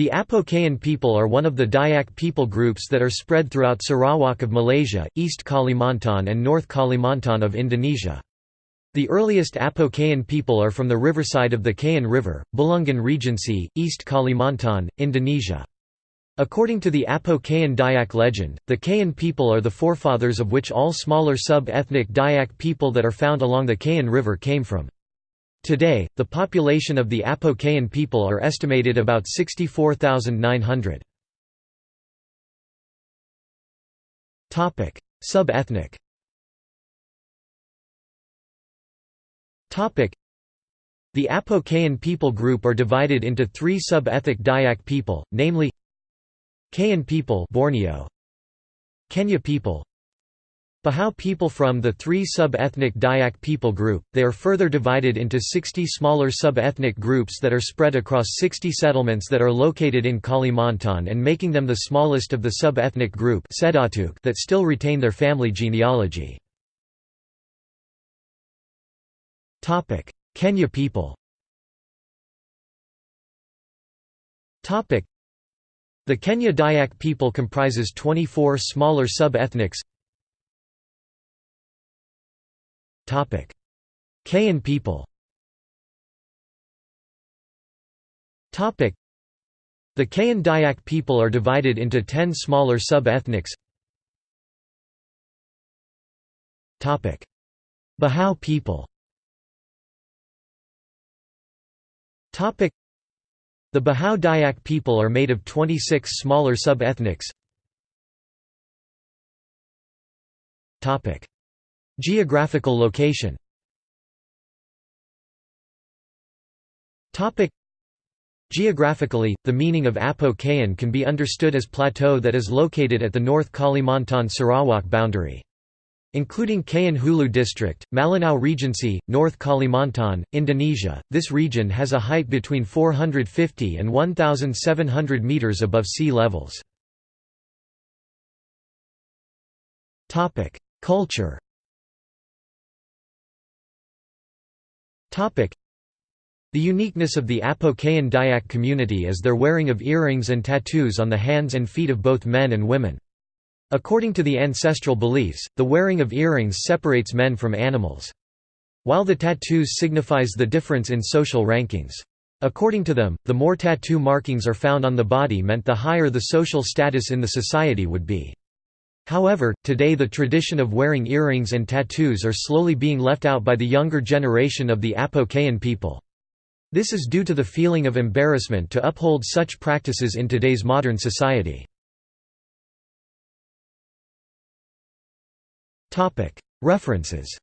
The Apokayan people are one of the Dayak people groups that are spread throughout Sarawak of Malaysia, East Kalimantan and North Kalimantan of Indonesia. The earliest Apokayan people are from the riverside of the Kayan River, Bulungan Regency, East Kalimantan, Indonesia. According to the Apo-Kayan Dayak legend, the Kayan people are the forefathers of which all smaller sub-ethnic Dayak people that are found along the Kayan River came from. Today, the population of the Apo-Kayan people are estimated about 64,900. Sub-ethnic. The Apo-Kayan people group are divided into three sub-ethnic Dayak people, namely Kayan people Borneo Kenyah people Bahau people from the three sub-ethnic Dayak people group, they are further divided into 60 smaller sub-ethnic groups that are spread across 60 settlements that are located in Kalimantan and making them the smallest of the sub-ethnic group that still retain their family genealogy. Kenyah people. The Kenyah Dayak people comprises 24 smaller sub-ethnics Kayan people. The Kayan Dayak people are divided into 10 smaller sub-ethnics. Bahau people. The Bahau Dayak people are made of 26 smaller sub-ethnics. Geographical location Geographically, the meaning of Apo-Kayan can be understood as plateau that is located at the North Kalimantan-Sarawak boundary. Including Kayan Hulu District, Malinau Regency, North Kalimantan, Indonesia, this region has a height between 450 and 1,700 metres above sea levels. Culture The uniqueness of the Apo-Kayan Dayak community is their wearing of earrings and tattoos on the hands and feet of both men and women. According to the ancestral beliefs, the wearing of earrings separates men from animals. While the tattoos signifies the difference in social rankings. According to them, the more tattoo markings are found on the body meant the higher the social status in the society would be. However, today the tradition of wearing earrings and tattoos are slowly being left out by the younger generation of the Apo-Kayan people. This is due to the feeling of embarrassment to uphold such practices in today's modern society. References